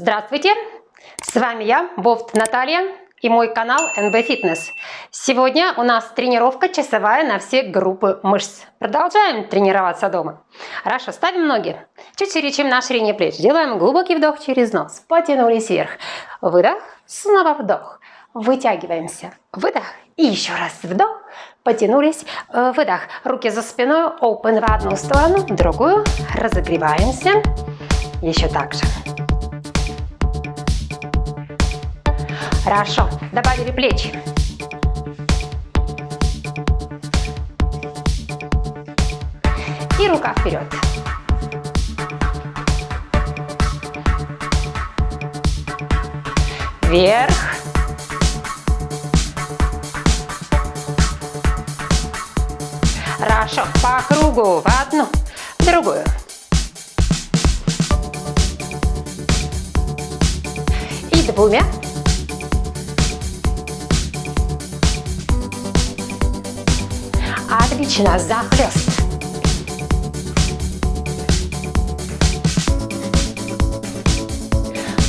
Здравствуйте! С вами я, Бофт Наталья и мой канал NB Fitness. Сегодня у нас тренировка часовая на все группы мышц. Продолжаем тренироваться дома. Хорошо, ставим ноги чуть шире, чем на ширине плеч. Делаем глубокий вдох через нос. Потянулись вверх. Выдох, снова вдох. Вытягиваемся. Выдох. И еще раз вдох. Потянулись. Выдох. Руки за спиной. Open в одну сторону, в другую. Разогреваемся. Еще так же. Хорошо. Добавили плечи. И рука вперед. Вверх. Хорошо. По кругу. В одну, в другую. И двумя. Отлично. Захлест.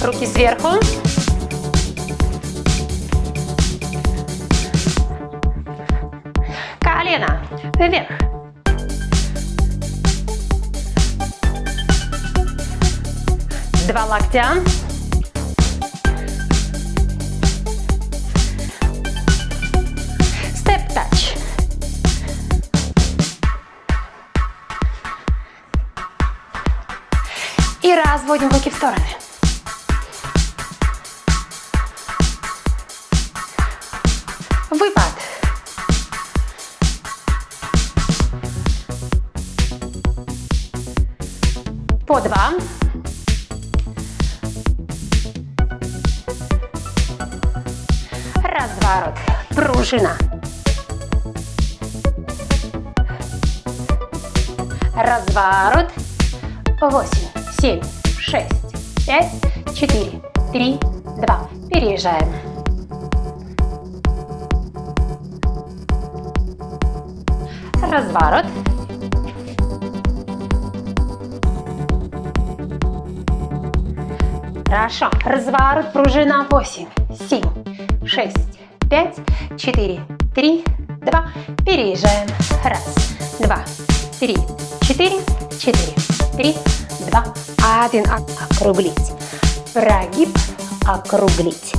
Руки сверху. Колено вверх. Два локтя. И разводим руки в стороны. Выпад. По два. Разворот. Пружина. Разворот. Восемь, семь, шесть, пять, четыре, три, два. Переезжаем. Разворот. Хорошо. Разворот, пружина. 8, 7, 6, 5, 4, 3, 2. Переезжаем. Раз, два, три, четыре, четыре, три, два, один. Округлить. Прогиб, округлить.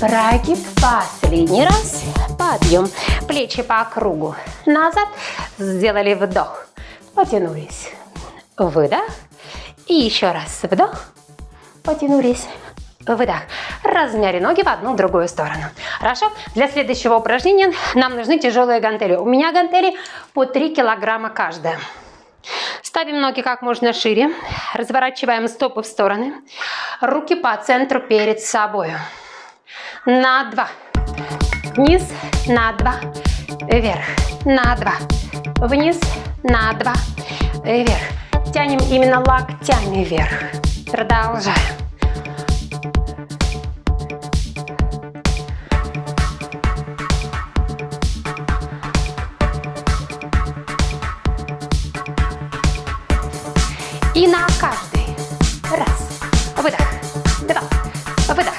Прогиб. Последний раз. Подъем. Плечи по кругу. Назад. Сделали вдох. Потянулись. Выдох. И еще раз вдох потянулись. Выдох. Размяли ноги в одну, в другую сторону. Хорошо? Для следующего упражнения нам нужны тяжелые гантели. У меня гантели по 3 килограмма каждая. Ставим ноги как можно шире. Разворачиваем стопы в стороны. Руки по центру перед собой. На два. Вниз. На два. Вверх. На два. Вниз. На два. Вверх. Тянем именно локтями вверх. Продолжаем. И на каждый. Раз. Выдох. Два. Выдох.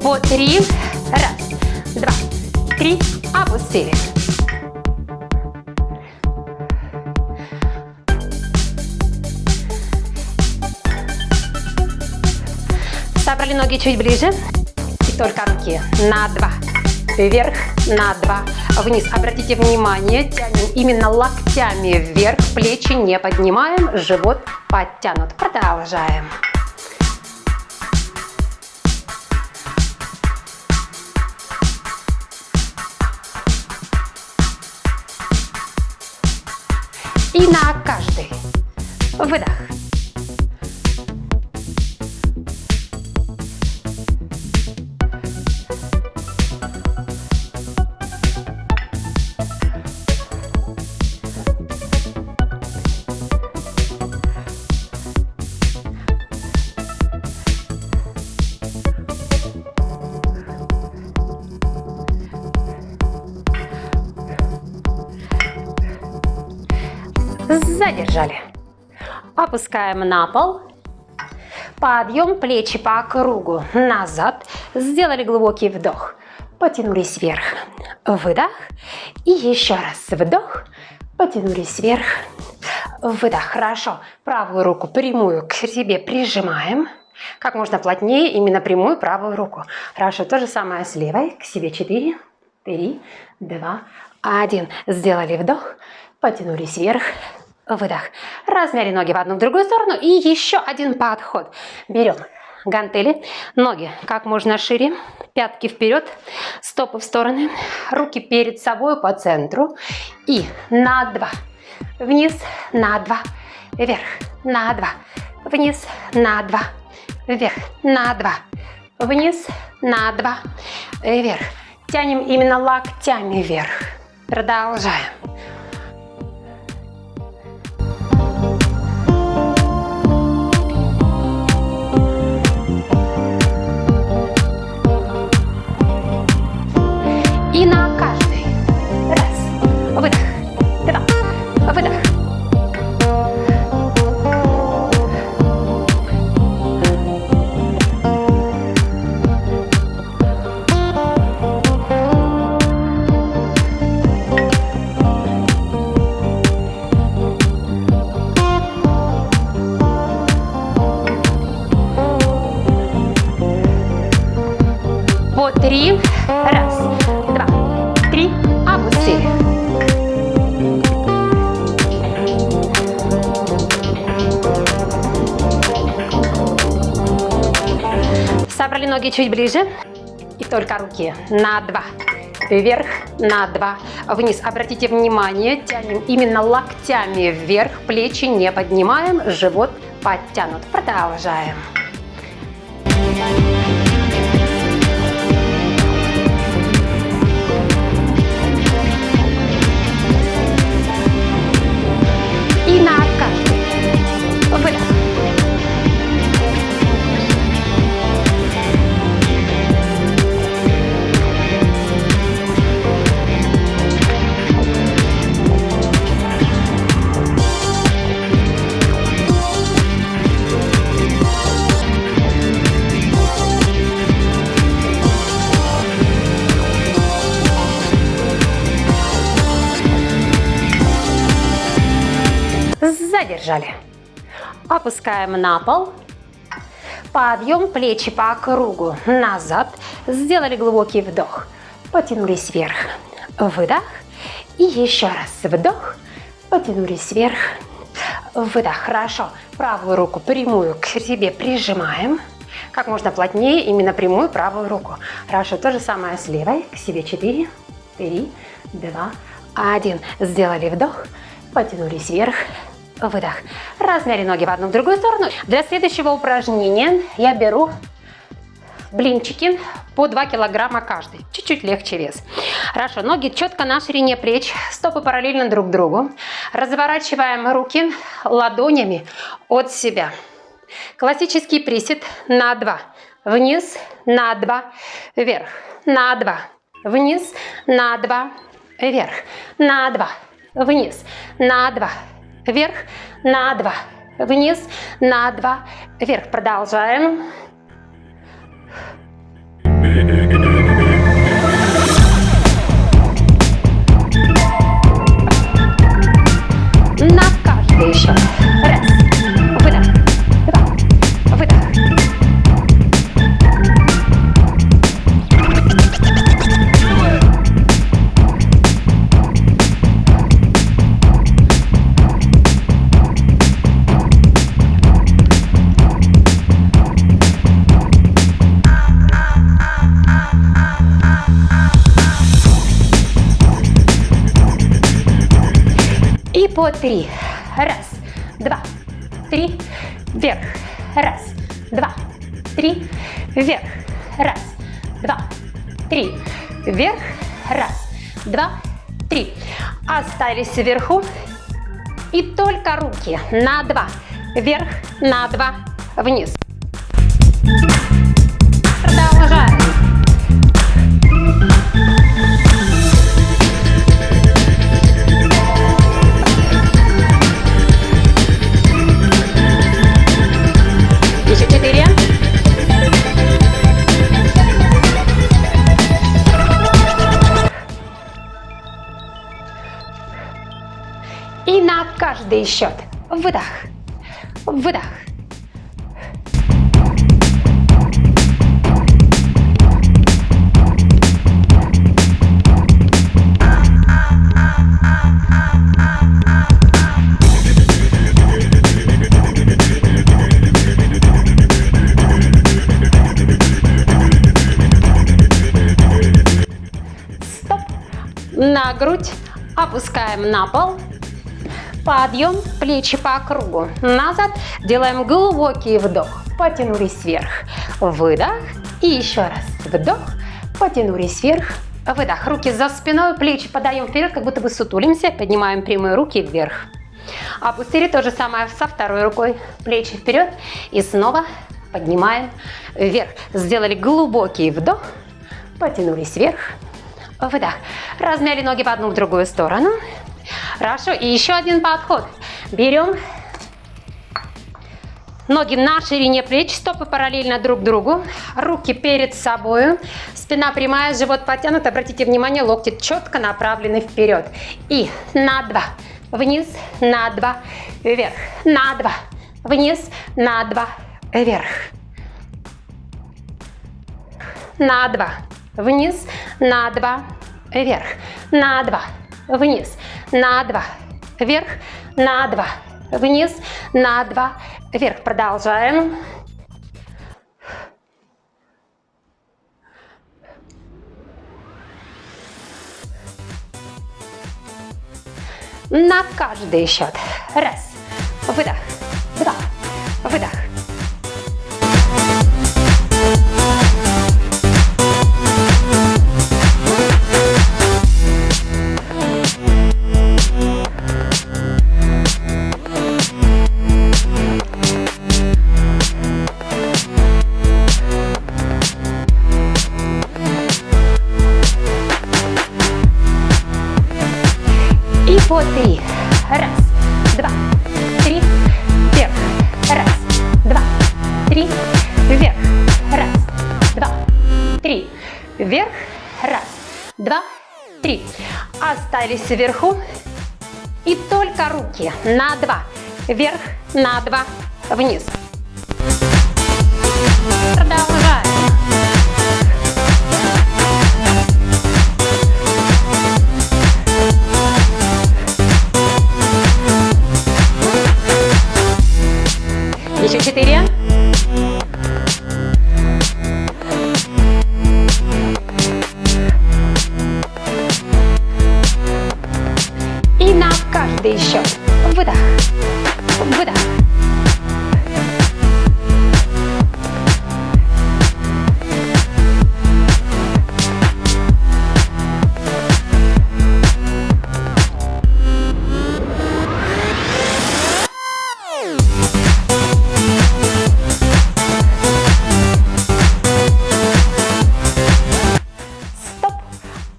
По три. Чуть ближе. И только руки на два. Вверх, на два. Вниз. Обратите внимание, тянем именно локтями вверх. Плечи не поднимаем. Живот подтянут. Продолжаем. И на каждый. Выдох. Задержали. Опускаем на пол. Подъем, плечи по кругу назад. Сделали глубокий вдох. Потянулись вверх. Выдох. И еще раз вдох. Потянулись вверх. Выдох. Хорошо. Правую руку прямую к себе прижимаем. Как можно плотнее именно прямую правую руку. Хорошо. То же самое с левой. К себе 4, 3, 2, 1. Сделали вдох. Потянулись вверх. Выдох. Размяли ноги в одну в другую сторону. И еще один подход. Берем гантели, ноги как можно шире, пятки вперед, стопы в стороны, руки перед собой по центру. И на два, вниз, на два, вверх, на два, вниз, на два, вверх, на два, вниз, на два, вверх. Тянем именно локтями вверх. Продолжаем. и на ноги чуть ближе. И только руки на два. Вверх, на два, вниз. Обратите внимание, тянем именно локтями вверх, плечи не поднимаем, живот подтянут. Продолжаем. Задержали. Опускаем на пол. Подъем, плечи по кругу назад. Сделали глубокий вдох. Потянулись вверх. Выдох. И еще раз вдох. Потянулись вверх. Выдох. Хорошо. Правую руку прямую к себе прижимаем. Как можно плотнее именно прямую правую руку. Хорошо. То же самое с левой. К себе 4, 3, 2, 1. Сделали вдох. Потянулись вверх выдох. Размяли ноги в одну в другую сторону. Для следующего упражнения я беру блинчики по 2 килограмма каждый. Чуть-чуть легче вес. Хорошо, ноги четко на ширине плеч, стопы параллельно друг другу. Разворачиваем руки ладонями от себя. Классический присед на 2. Вниз, на 2, вверх, на 2, вниз, на 2, вверх, на 2, вниз, на 2, вверх, на два, вниз, на два, вверх. Продолжаем. На каждый еще. Раз. По три. Раз, два, три, вверх. Раз, два, три, вверх. Раз, два, три, вверх. Раз, два, три. Остались вверху. И только руки на два. Вверх, на два, вниз. Продолжаем. Каждый счет выдох, выдох. Стоп. На грудь опускаем на пол. Подъем, плечи по кругу. Назад. Делаем глубокий вдох. Потянулись вверх. Выдох. И еще раз. Вдох. Потянулись вверх. Выдох. Руки за спиной, плечи подаем вперед, как будто бы сутулимся. Поднимаем прямые руки вверх. Опустили то же самое со второй рукой. Плечи вперед. И снова поднимаем вверх. Сделали глубокий вдох. Потянулись вверх. Выдох. Размяли ноги в одну, в другую сторону. Хорошо. И еще один подход. Берем ноги на ширине плеч, стопы параллельно друг другу, руки перед собой, спина прямая, живот подтянут. Обратите внимание, локти четко направлены вперед. И на два, вниз, на два, вверх, на два, вниз, на два, вверх. На два, вниз, на два, вверх, на два, вниз, на два, вверх, на два, вниз, на два, вверх. Продолжаем. На каждый счет. Раз, выдох, два, выдох. Остались вверху. И только руки на два. Вверх, на два, вниз. Продолжаем. Каждый счет. Выдох. Выдох.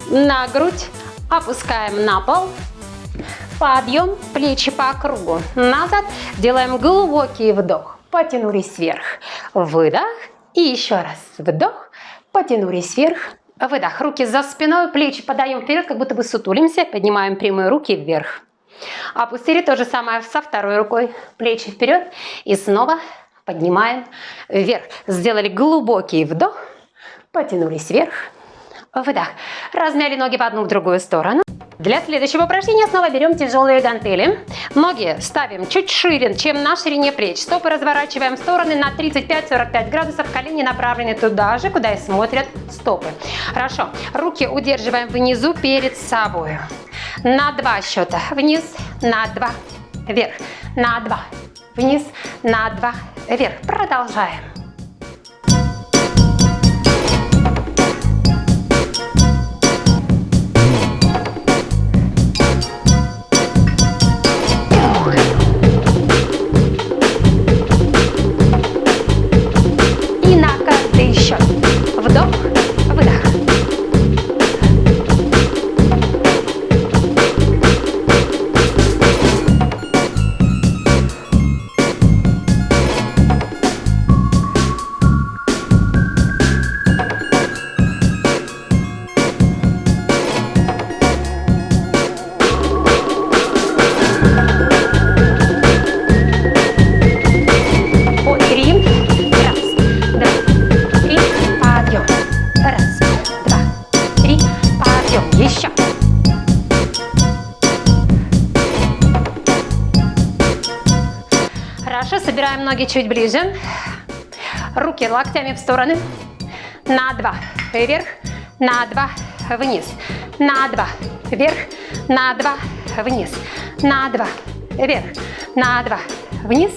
На грудь опускаем на пол. Подъем, плечи по кругу. Назад. Делаем глубокий вдох. Потянулись вверх. Выдох. И еще раз. Вдох. Потянулись вверх. Выдох. Руки за спиной, плечи подаем вперед, как будто бы сутулимся. Поднимаем прямые руки вверх. Опустили то же самое со второй рукой. Плечи вперед. И снова поднимаем вверх. Сделали глубокий вдох. Потянулись вверх. Выдох. Размяли ноги в одну, в другую сторону. Для следующего упражнения снова берем тяжелые гантели. Ноги ставим чуть шире, чем на ширине плеч. Стопы разворачиваем в стороны на 35-45 градусов. Колени направлены туда же, куда и смотрят стопы. Хорошо. Руки удерживаем внизу перед собой. На два счета. Вниз, на два, вверх. На два, вниз, на два, вверх. Продолжаем. Ноги чуть ближе. Руки локтями в стороны. На два. Вверх. На два. Вниз. На два. Вверх. На два. Вниз. На два. Вверх. На два. Вниз.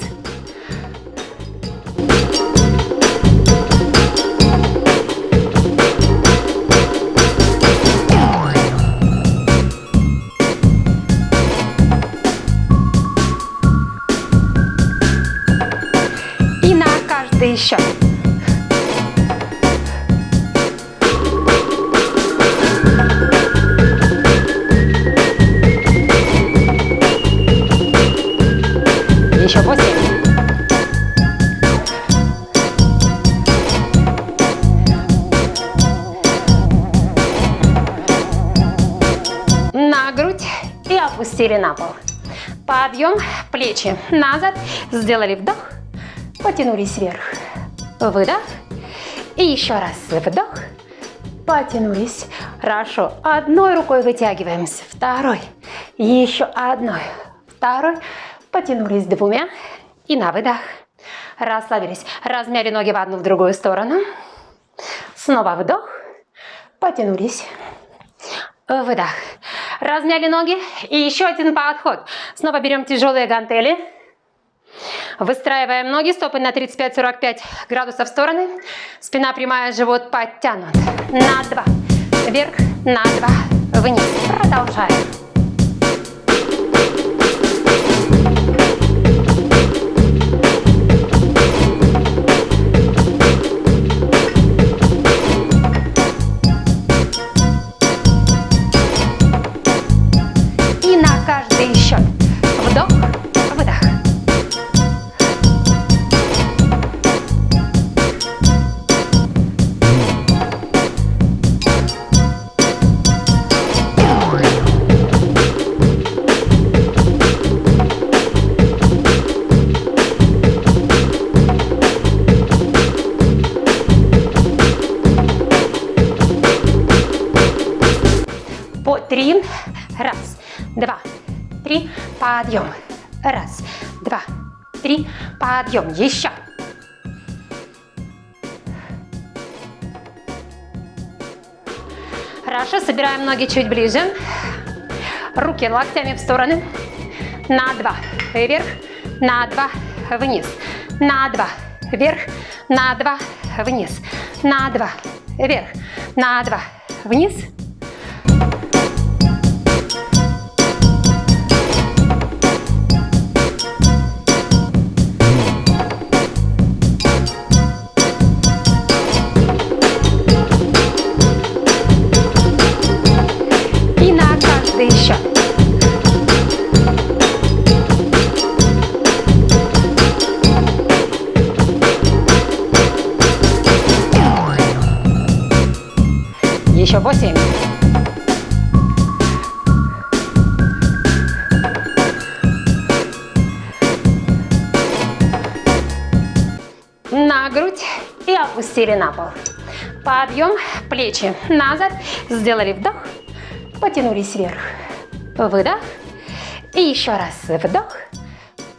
Еще. Еще восемь. На грудь и опустили на пол. Подъем, плечи назад, сделали вдох, потянулись вверх, выдох, и еще раз вдох, потянулись. Хорошо, одной рукой вытягиваемся, второй, еще одной, второй, потянулись двумя, и на выдох, расслабились, размяли ноги в одну, в другую сторону, снова вдох, потянулись, выдох. Размяли ноги. И еще один подход. Снова берем тяжелые гантели. Выстраиваем ноги, стопы на 35-45 градусов в стороны. Спина прямая, живот подтянут. На два. Вверх, на два. Вниз. Продолжаем. Подъем. Раз, два, три. Подъем. Еще. Хорошо, собираем ноги чуть ближе. Руки локтями в стороны. На два. Вверх. На два. Вниз. На два. Вверх. На два. Вниз. На два. Вверх. На два. Вниз. Опустили на пол. Подъем, плечи назад, сделали вдох, потянулись вверх, выдох, и еще раз вдох,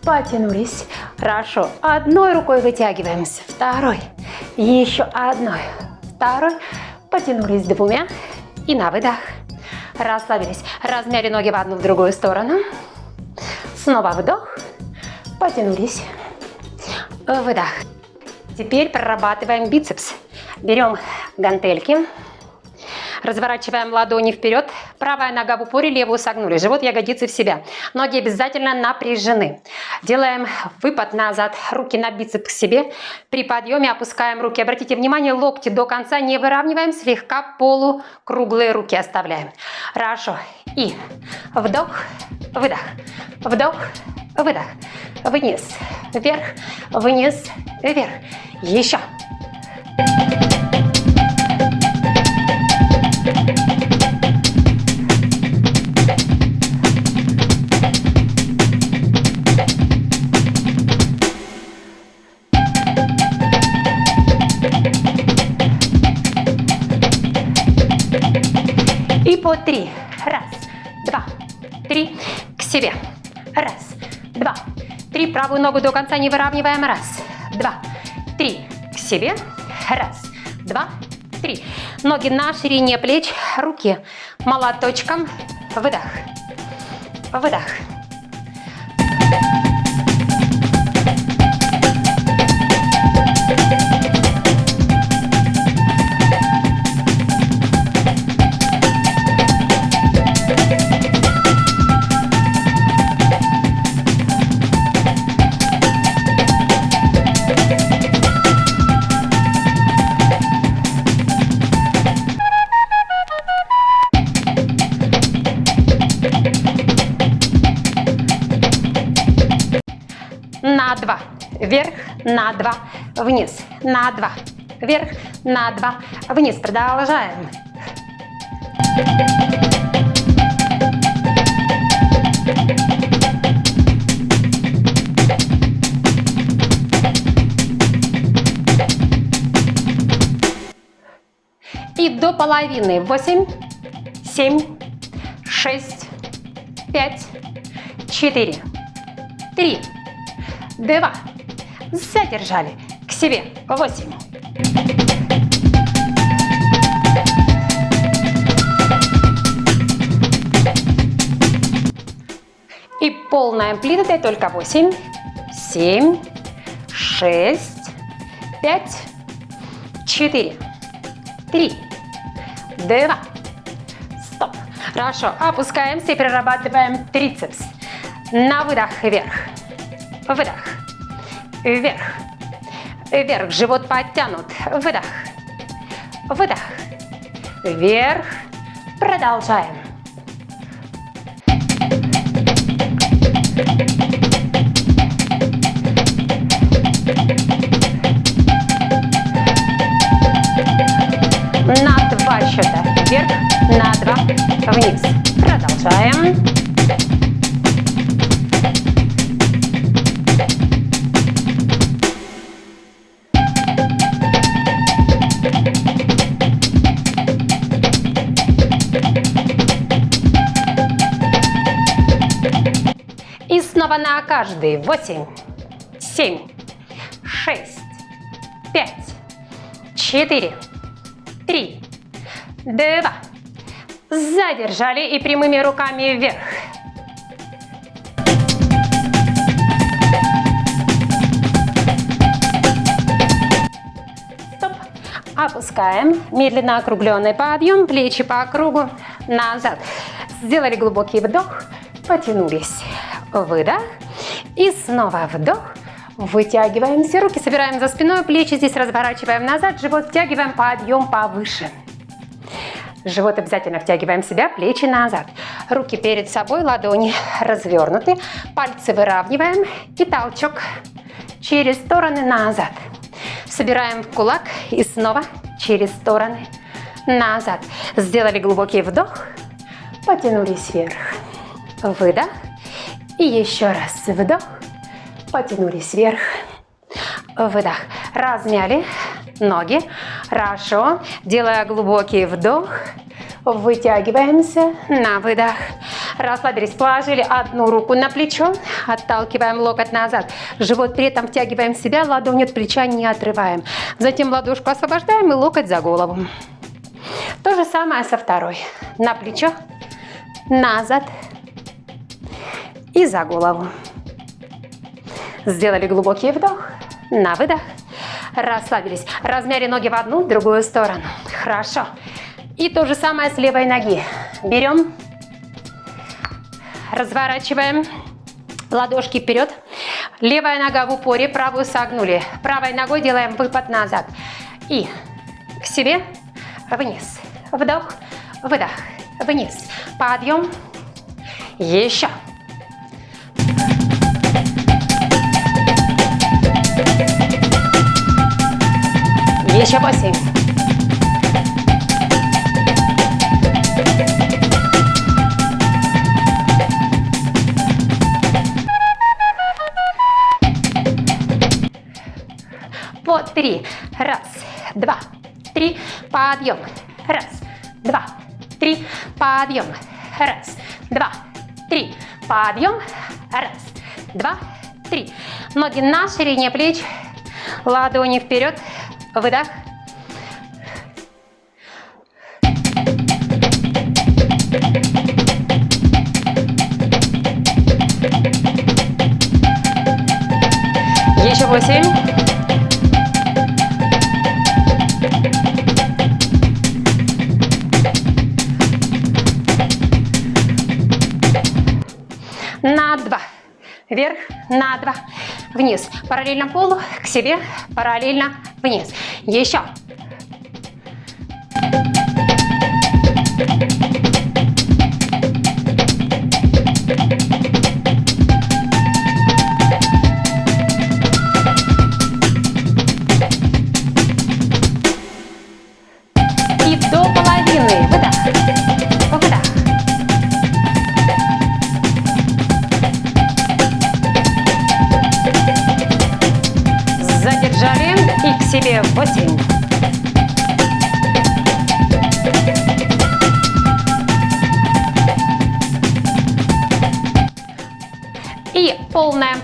потянулись. Хорошо, одной рукой вытягиваемся, второй, еще одной, второй, потянулись двумя, и на выдох, расслабились, размяли ноги в одну, в другую сторону, снова вдох, потянулись, выдох. Теперь прорабатываем бицепс. Берем гантельки, разворачиваем ладони вперед, правая нога в упоре, левую согнули, живот, ягодицы в себя. Ноги обязательно напряжены. Делаем выпад назад, руки на бицепс к себе. При подъеме опускаем руки. Обратите внимание, локти до конца не выравниваем, слегка полукруглые руки оставляем. Хорошо. И вдох, выдох, вдох, выдох, вниз, вверх, вниз, вверх. Еще. И по три. Раз, два, три. К себе. Раз, два, три. Правую ногу до конца не выравниваем. Раз, два, три. К себе. Раз, два, три. Ноги на ширине плеч, руки молоточком. Выдох, выдох. На два, вверх, на два, вниз, на два, вверх, на два, вниз. Продолжаем. И до половины. Восемь, семь, шесть, пять, четыре, три, два. Задержали. К себе. Восемь. И полная амплитуда только восемь, семь, шесть, пять, четыре, три, два. Стоп. Хорошо. Опускаемся и прорабатываем трицепс. На выдох вверх. Выдох. Вверх. Вверх. Живот подтянут. Выдох. Выдох. Вверх. Продолжаем. На два счета вверх, на два вниз. Продолжаем. Снова на каждый. Восемь, семь, шесть, пять, четыре, три, два. Задержали и прямыми руками вверх. Стоп. Опускаем. Медленно округленный подъем. Плечи по кругу. Назад. Сделали глубокий вдох. Потянулись. Выдох. И снова вдох. Вытягиваемся. Руки собираем за спиной. Плечи здесь разворачиваем назад. Живот втягиваем. Подъем повыше. Живот обязательно втягиваем себя, плечи назад. Руки перед собой, ладони развернуты. Пальцы выравниваем. И толчок через стороны назад. Собираем в кулак и снова через стороны назад. Сделали глубокий вдох. Потянулись вверх. Выдох. И еще раз вдох. Потянулись вверх. Выдох. Размяли ноги. Хорошо. Делая глубокий вдох. Вытягиваемся на выдох. Расслабились. Положили одну руку на плечо. Отталкиваем локоть назад. Живот при этом втягиваем в себя. Ладонь от плеча не отрываем. Затем ладошку освобождаем и локоть за голову. То же самое со второй. На плечо. Назад. И за голову. Сделали глубокий вдох. На выдох. Расслабились. Размяли ноги в одну, в другую сторону. Хорошо. И то же самое с левой ноги. Берем, разворачиваем ладошки вперед. Левая нога в упоре, правую согнули. Правой ногой делаем выпад назад. И к себе, вниз. Вдох, выдох, вниз. Подъем. Еще. Еще восемь. По три. Раз, два, три. Подъем. Раз, два, три. Подъем. Раз, два, три. Подъем. Раз, два, три. Ноги на ширине плеч, ладони вперед, выдох. Еще восемь. на два. Вверх, на два. Вниз. Параллельно полу, к себе, параллельно вниз. Еще. себе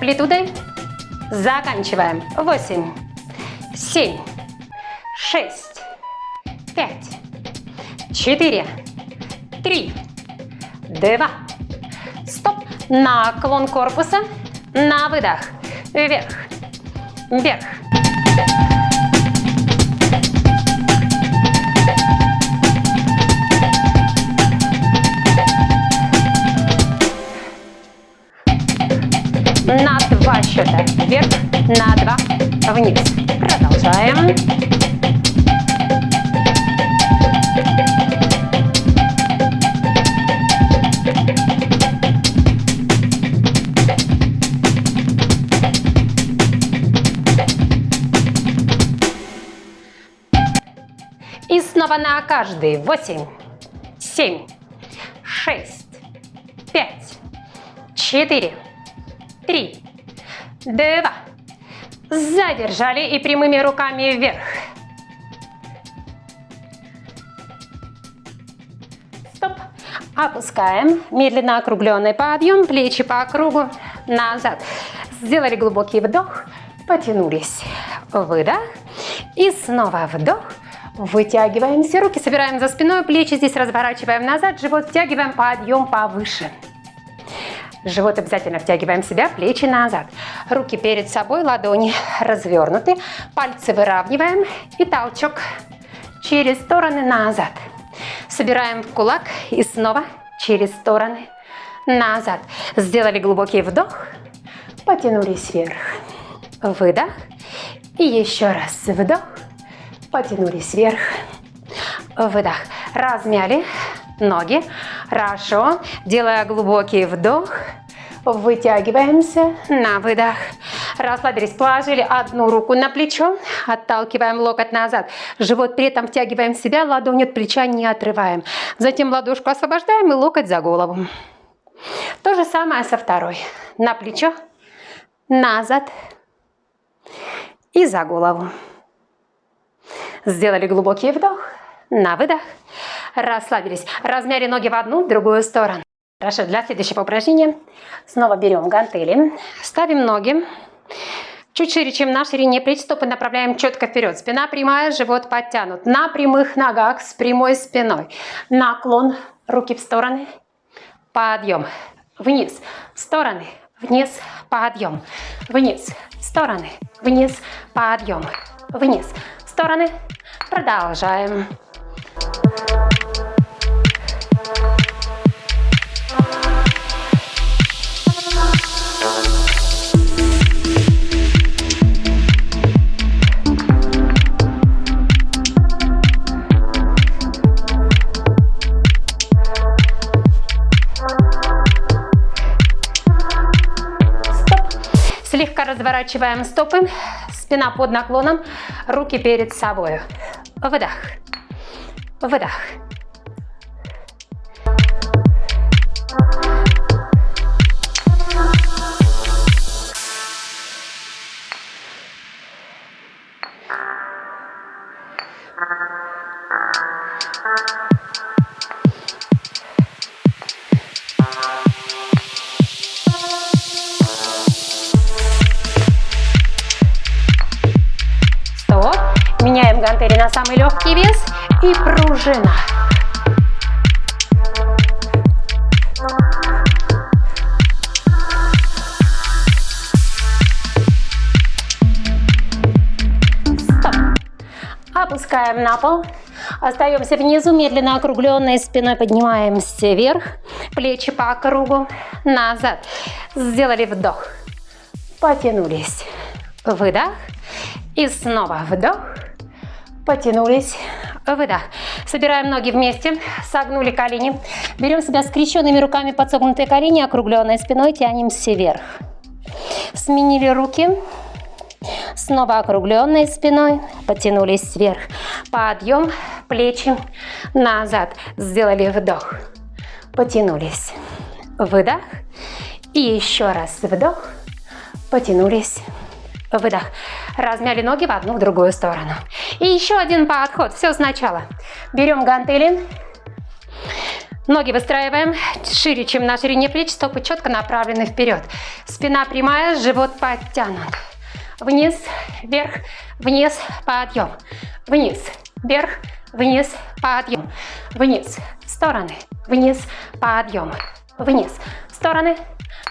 амплитудой. Заканчиваем. 8, 7, 6, 5, 4, 3, 2, стоп. Наклон корпуса. На выдох. Вверх, вверх. На два счета вверх, на два вниз. Продолжаем. И снова на каждый. Восемь, семь, шесть, пять, четыре, три, два. Задержали и прямыми руками вверх. Стоп. Опускаем. Медленно округленный подъем. Плечи по кругу. Назад. Сделали глубокий вдох. Потянулись. Выдох. И снова вдох. Вытягиваемся. Руки собираем за спиной. Плечи здесь разворачиваем назад. Живот втягиваем. Подъем повыше. Живот обязательно втягиваем себя, плечи назад. Руки перед собой, ладони развернуты. Пальцы выравниваем и толчок через стороны назад. Собираем в кулак и снова через стороны назад. Сделали глубокий вдох, потянулись вверх. Выдох. И еще раз вдох, потянулись вверх. Выдох. Размяли ноги. Хорошо. Делая глубокий вдох. Вытягиваемся на выдох. Расслабились, положили одну руку на плечо, отталкиваем локоть назад. Живот при этом втягиваем в себя, ладонь от плеча не отрываем. Затем ладошку освобождаем и локоть за голову. То же самое со второй. На плечо, назад и за голову. Сделали глубокий вдох, на выдох. Расслабились. Размяли ноги в одну, в другую сторону. Хорошо, для следующего упражнения снова берем гантели, ставим ноги чуть шире, чем на ширине плеч, стопы направляем четко вперед. Спина прямая, живот подтянут. На прямых ногах с прямой спиной. Наклон, руки в стороны, подъем, вниз, стороны, вниз, подъем, вниз, стороны, вниз, подъем, вниз, стороны. Продолжаем. Слегка разворачиваем стопы, спина под наклоном, руки перед собой. Выдох, выдох. Легкий вес и пружина. Стоп. Опускаем на пол. Остаемся внизу, медленно округленной спиной поднимаемся вверх. Плечи по кругу, назад. Сделали вдох. Потянулись. Выдох. И снова вдох. Потянулись. Выдох. Собираем ноги вместе. Согнули колени. Берем себя скрещенными руками под согнутые колени, округленной спиной. Тянемся вверх. Сменили руки. Снова округленной спиной. Потянулись вверх. Подъем. Плечи назад. Сделали вдох. Потянулись. Выдох. И еще раз вдох. Потянулись. Выдох. Размяли ноги в одну, в другую сторону. И еще один подход. Все сначала. Берем гантели. Ноги выстраиваем шире, чем на ширине плеч. Стопы четко направлены вперед. Спина прямая, живот подтянут. Вниз, вверх, вниз, подъем. Вниз, вверх, вниз, подъем. Вниз, стороны, вниз, подъем. Вниз, стороны.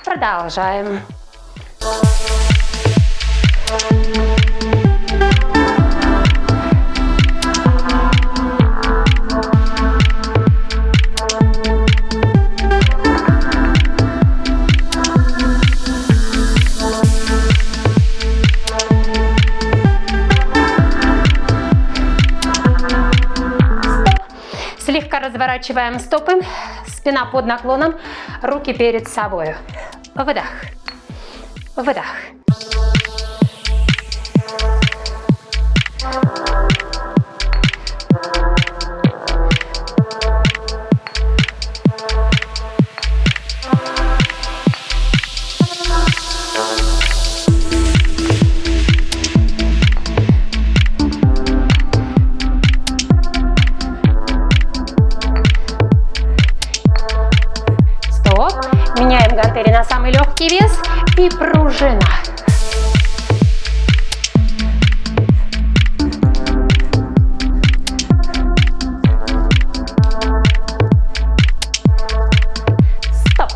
Продолжаем. Слегка разворачиваем стопы, спина под наклоном, руки перед собой. Выдох, выдох. И пружина. Стоп.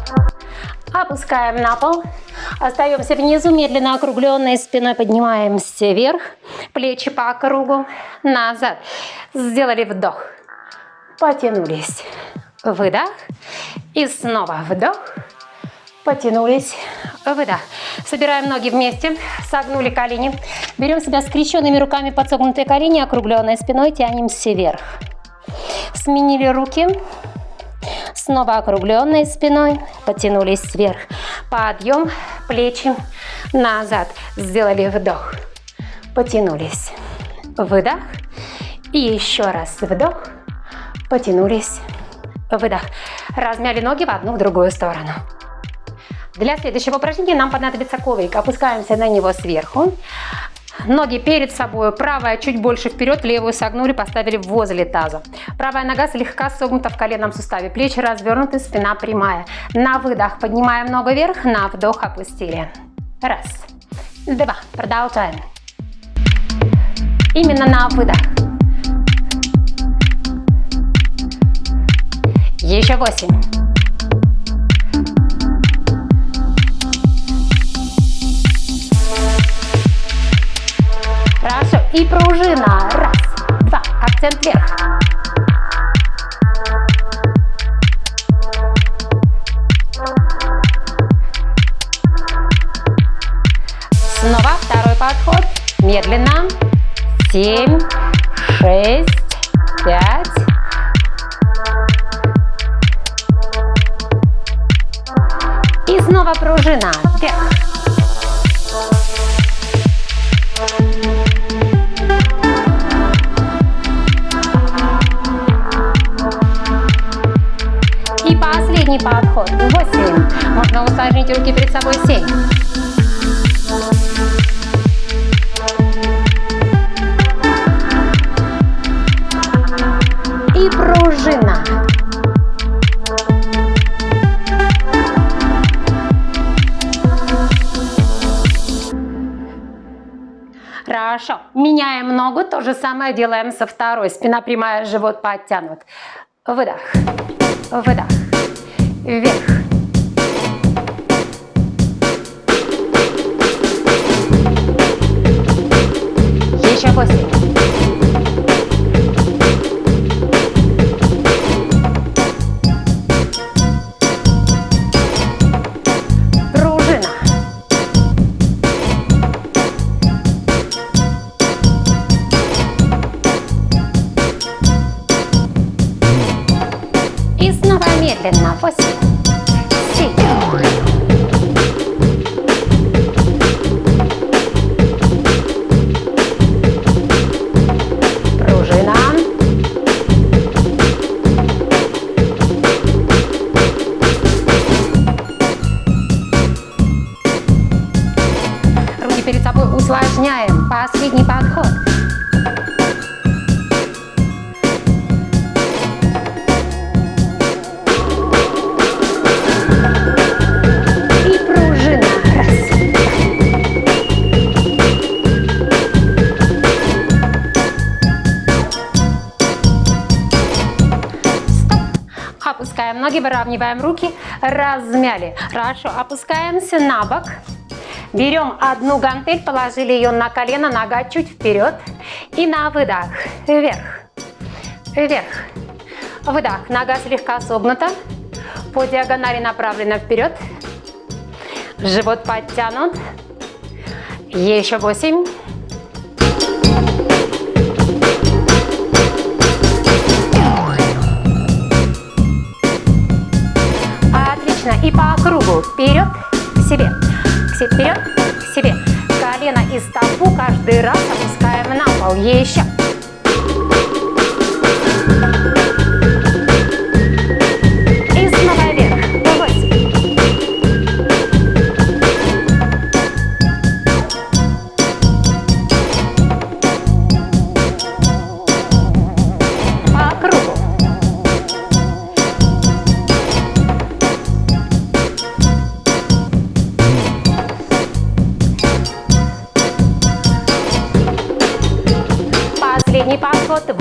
Опускаем на пол. Остаемся внизу, медленно округленной спиной поднимаемся вверх. Плечи по кругу, назад. Сделали вдох. Потянулись. Выдох. И снова вдох. Потянулись. Выдох. Собираем ноги вместе. Согнули колени. Берем себя скрещенными руками под согнутые колени, округленной спиной. Тянемся вверх. Сменили руки. Снова округленной спиной. Потянулись вверх. Подъем. Плечи назад. Сделали вдох. Потянулись. Выдох. И еще раз вдох. Потянулись. Выдох. Размяли ноги в одну, в другую сторону. Для следующего упражнения нам понадобится коврик. Опускаемся на него сверху. Ноги перед собой, правая чуть больше вперед, левую согнули, поставили возле таза. Правая нога слегка согнута в коленном суставе, плечи развернуты, спина прямая. На выдох поднимаем ногу вверх, на вдох опустили. Раз, два, продолжаем. Именно на выдох. Еще восемь. Хорошо. И пружина. Раз, два. Акцент вверх. Снова второй подход. Медленно. Семь, шесть, пять. И снова пружина. Вверх. Подход. Восемь. Можно усложнить руки перед собой. Семь. И пружина. Хорошо. Меняем ногу. То же самое делаем со второй. Спина прямая, живот подтянут. Выдох. Выдох. Вверх. Еще восемь. Выравниваем руки, размяли. Хорошо, опускаемся на бок. Берем одну гантель, положили ее на колено, нога чуть вперед. И на выдох, вверх, вверх. Выдох, нога слегка согнута. По диагонали направлена вперед. Живот подтянут. Еще восемь. Отлично. И по кругу. Вперед, к себе. Вперед, к себе. Колено и стопу каждый раз опускаем на пол. Еще.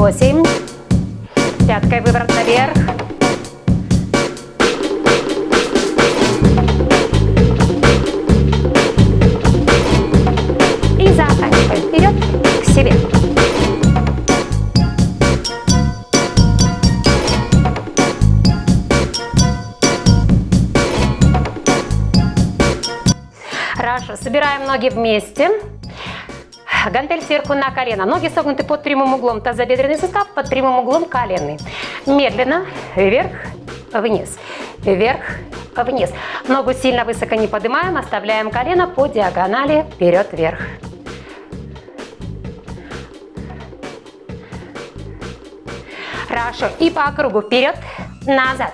8. Пяткой выворот наверх. И затачиваем вперед к себе. Раша, собираем ноги вместе. Гантель сверху на колено. Ноги согнуты под прямым углом. Тазобедренный сустав под прямым углом коленный. Медленно вверх, вниз. Вверх, вниз. Ногу сильно высоко не поднимаем. Оставляем колено по диагонали вперед-вверх. Хорошо. И по кругу. Вперед, назад.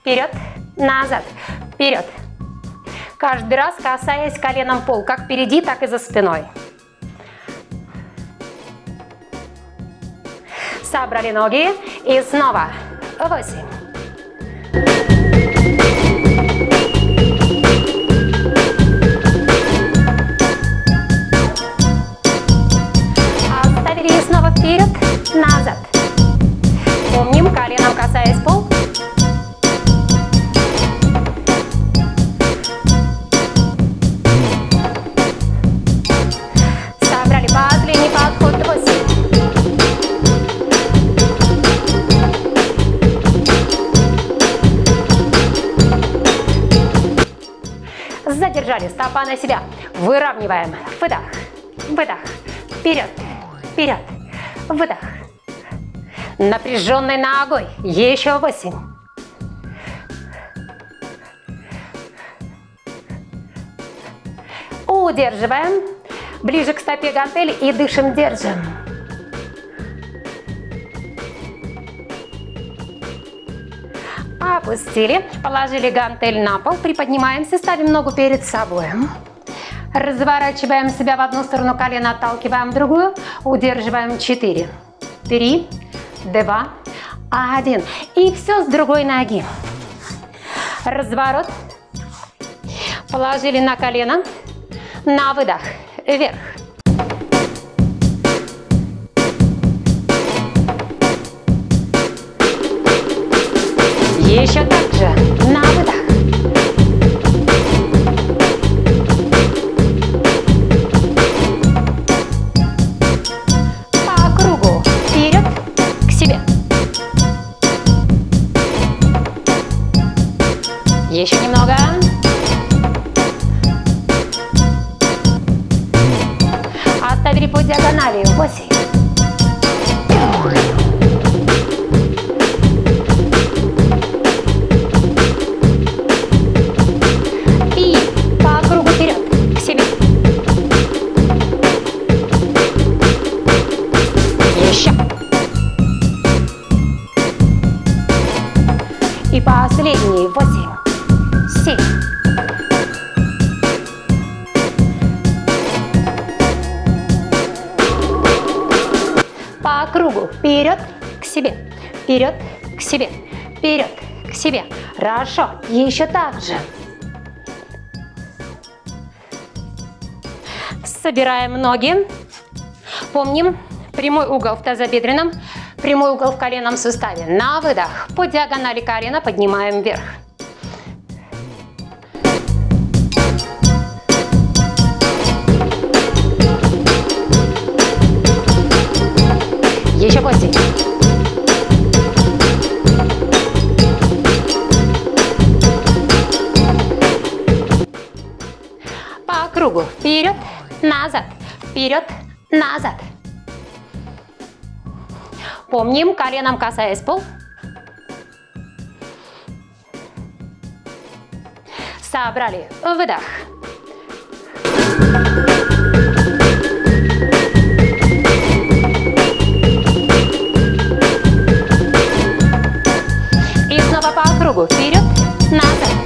Вперед, назад. Вперед. Каждый раз касаясь коленом пол. Как впереди, так и за спиной. Собрали ноги и снова. Восемь. Оставили и снова вперед, назад. Помним, коленом касаясь стопа на себя. Выравниваем. Выдох. Выдох. Вперед. Вперед. Выдох. Напряженной ногой. Еще восемь. Удерживаем. Ближе к стопе гантели и дышим, держим. Опустили, положили гантель на пол, приподнимаемся, ставим ногу перед собой. Разворачиваем себя в одну сторону, колено отталкиваем в другую, удерживаем 4, 3, 2, 1. И все с другой ноги. Разворот. Положили на колено, на выдох, вверх. Еще так Хорошо. Еще так же. Собираем ноги. Помним, прямой угол в тазобедренном, прямой угол в коленном суставе. На выдох. По диагонали колена поднимаем вверх. Вперед, назад, вперед, назад. Помним, коленом касаясь пол. Собрали. Выдох. И снова по кругу. Вперед, назад.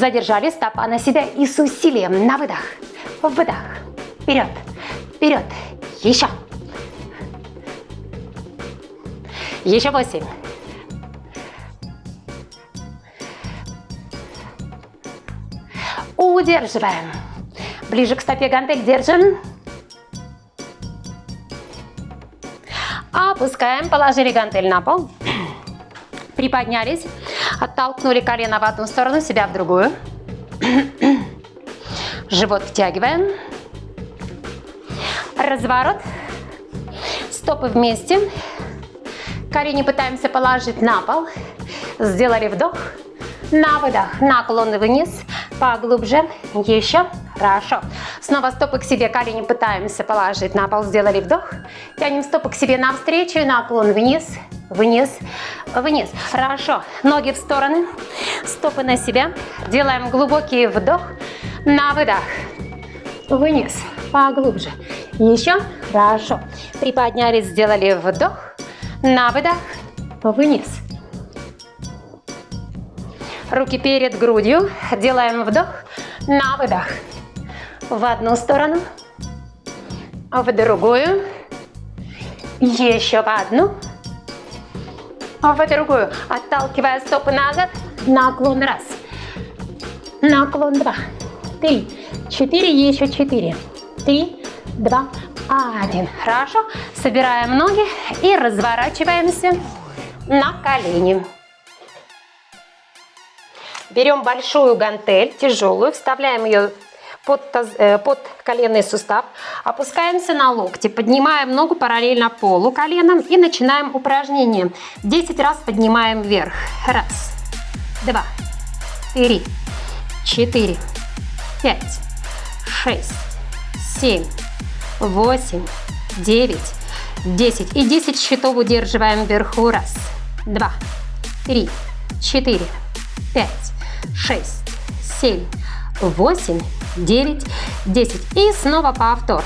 Задержали стопа на себя и с усилием на выдох. Выдох. Вперед. Вперед. Еще. Еще восемь. Удерживаем. Ближе к стопе гантель держим. Опускаем, положили гантель на пол. Приподнялись, оттолкнули колено в одну сторону, себя в другую. Живот втягиваем. Разворот. Стопы вместе. Колени пытаемся положить на пол. Сделали вдох. На выдох. Наклон вниз. Поглубже. Еще. Хорошо. Снова стопы к себе. Колени пытаемся положить на пол. Сделали вдох. Тянем стопы к себе навстречу. Наклон вниз. Вниз. Вниз. Хорошо. Ноги в стороны. Стопы на себя. Делаем глубокий вдох. На выдох. Вниз. Поглубже. Еще. Хорошо. Приподнялись. Сделали вдох. На выдох. Вниз. Руки перед грудью. Делаем вдох. На выдох. В одну сторону. В другую. Еще в одну. В другую. Отталкивая стопы назад. Наклон раз. Наклон два. Три. Четыре. Еще четыре. Три. Два. Один. Хорошо. Собираем ноги и разворачиваемся на колени. Берем большую гантель, тяжелую, вставляем ее под, таз, э, под коленный сустав, опускаемся на локти, поднимаем ногу параллельно полу коленом и начинаем упражнение. 10 раз поднимаем вверх. Раз, два, три, четыре, пять, шесть, семь, восемь, девять, десять. И 10 счетов удерживаем вверху. Раз, два, три, четыре, пять, шесть, семь, восемь, девять, десять. И снова повтор.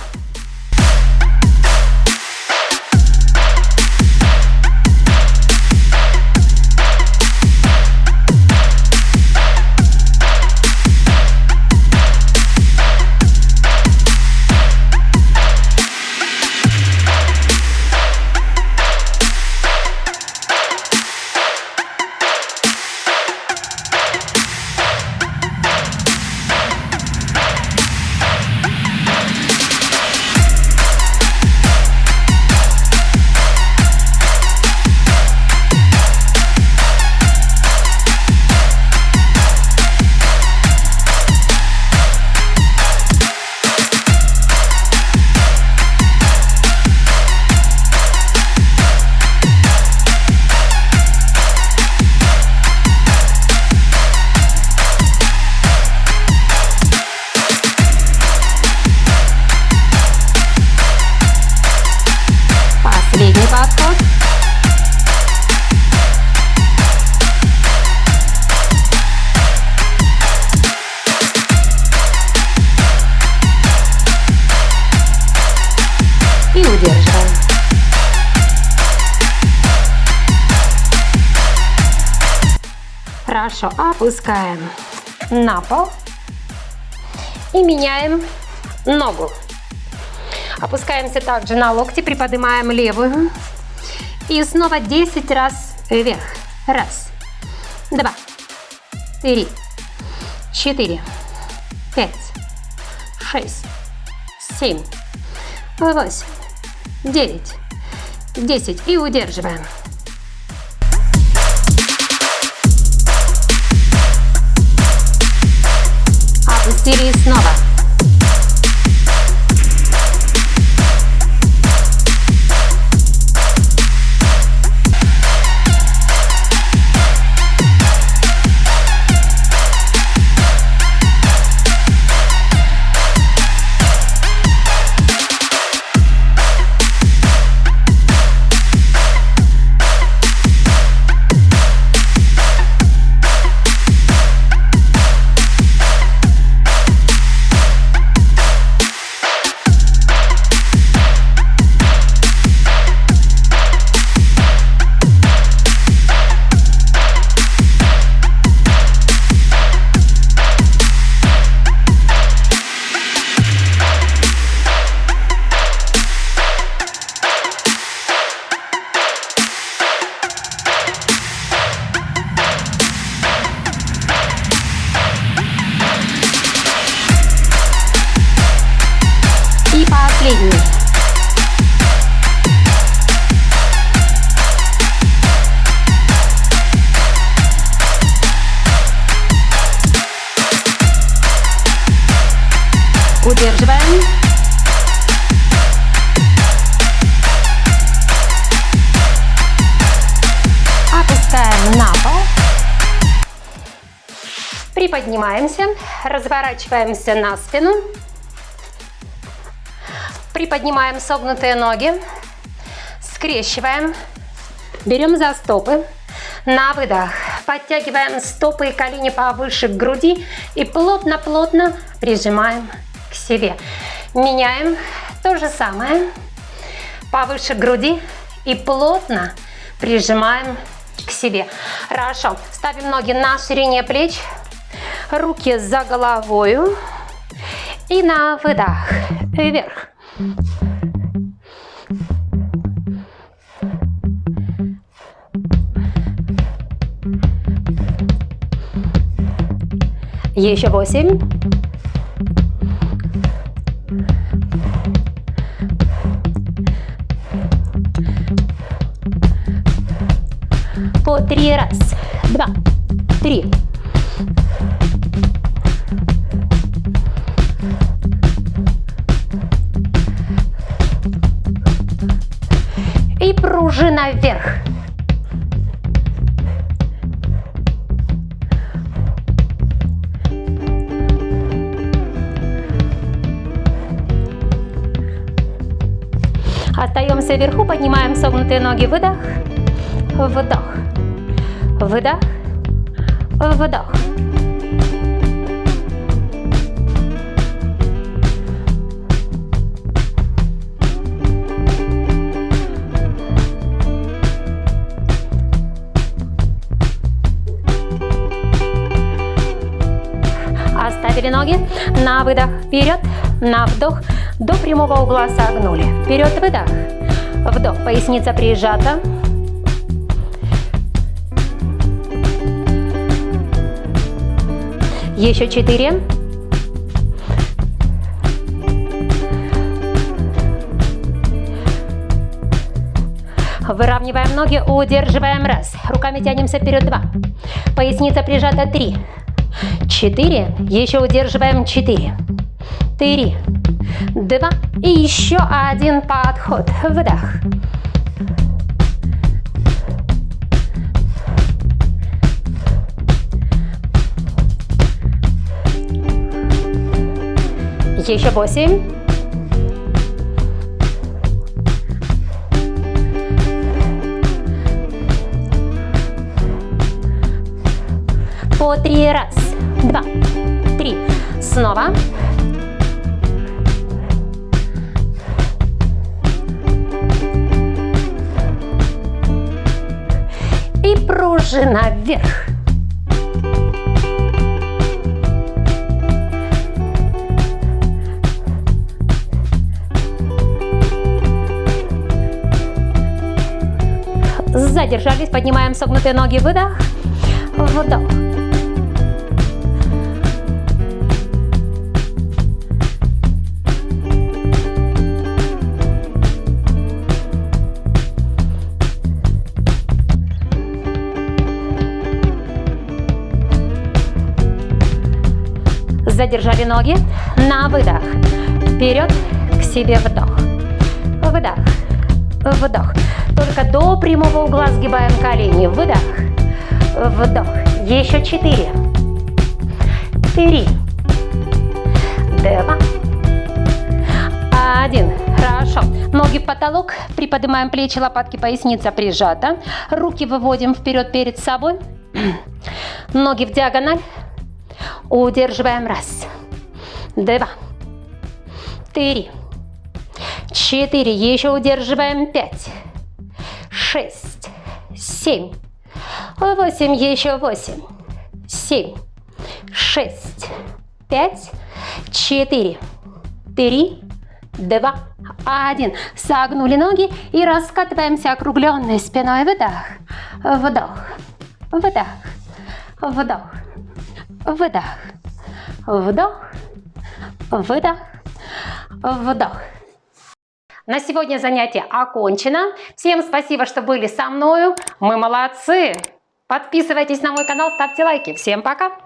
Опускаем на пол. И меняем ногу. Опускаемся также на локти, приподнимаем левую. И снова 10 раз вверх. Раз, два, три, четыре, пять, шесть, семь, восемь, девять, десять. И удерживаем. Опустили снова. Приподнимаемся, разворачиваемся на спину. Приподнимаем согнутые ноги, скрещиваем, берем за стопы. На выдох. Подтягиваем стопы и колени повыше к груди и плотно-плотно прижимаем к себе. Меняем то же самое, повыше груди и плотно прижимаем к себе. Хорошо, ставим ноги на ширине плеч, руки за головою. И на выдох вверх. Еще восемь. Три раз, два, три, пружина вверх. Остаемся вверху, поднимаем согнутые ноги, выдох, вдох, выдох, вдох. Поставили ноги. На выдох вперед. На вдох. До прямого угла согнули. Вперед выдох. Вдох. Поясница прижата. Еще четыре. Выравниваем ноги, удерживаем. Раз. Руками тянемся вперед два. Поясница прижата. Три. Четыре, еще удерживаем. Четыре, три, два. И еще один подход, вдох. Еще восемь. По три раз два, три. Снова. И пружина вверх. Задержались, поднимаем согнутые ноги, выдох, вдох. Задержали ноги на выдох. Вперед, к себе вдох. Выдох. Вдох. Только до прямого угла сгибаем колени. Выдох. Вдох. Еще четыре. Три. Два. Один. Хорошо. Ноги в потолок. Приподнимаем плечи, лопатки, поясница прижата. Руки выводим вперед перед собой. Ноги в диагональ. Удерживаем. Раз. Два. Три. Четыре. Еще удерживаем. Пять. Шесть. Семь. Восемь. Еще восемь. Семь. Шесть. Пять. Четыре. Три. Два. Один. Согнули ноги и раскатываемся округленной спиной. Выдох. Вдох. Выдох. Вдох. Выдох. Вдох. Выдох. Вдох. На сегодня занятие окончено. Всем спасибо, что были со мною. Мы молодцы. Подписывайтесь на мой канал, ставьте лайки. Всем пока.